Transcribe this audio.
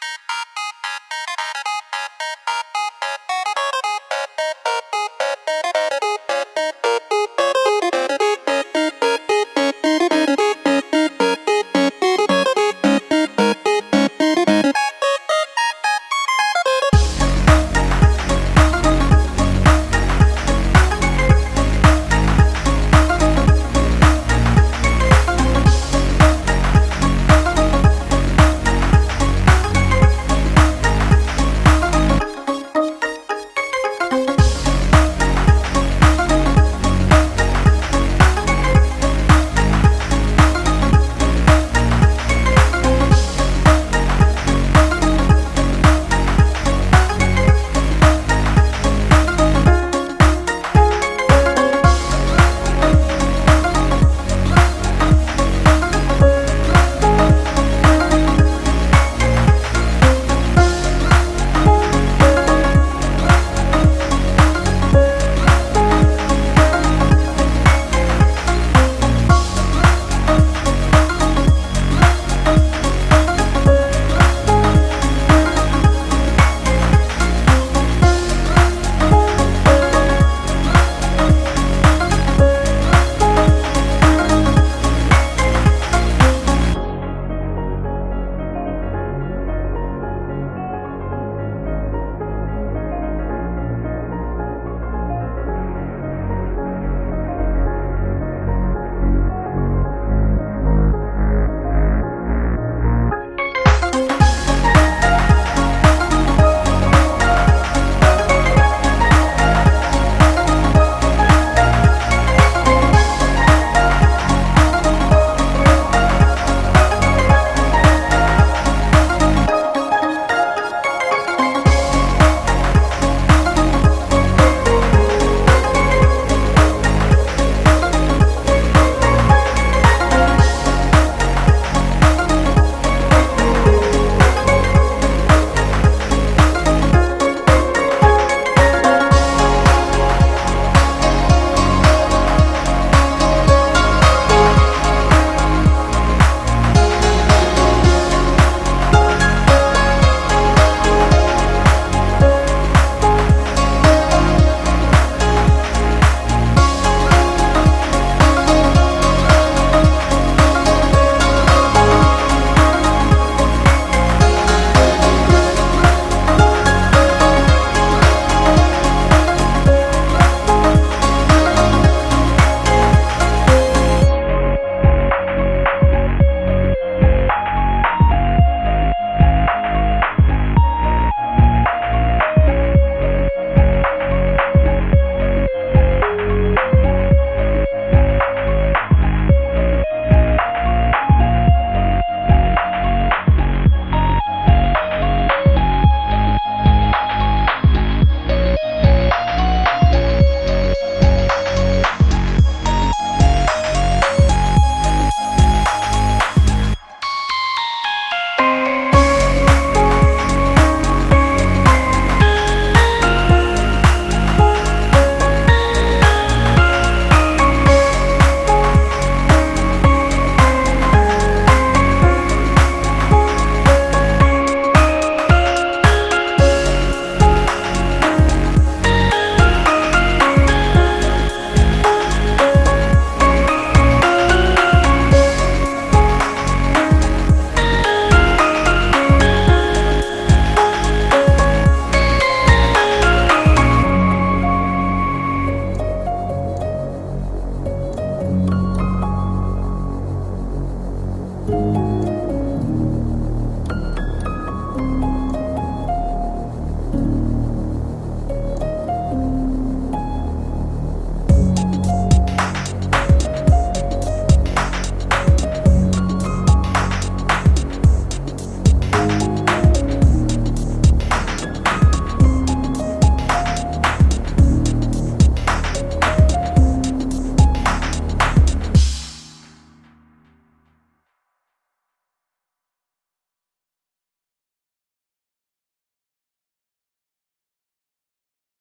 Bye.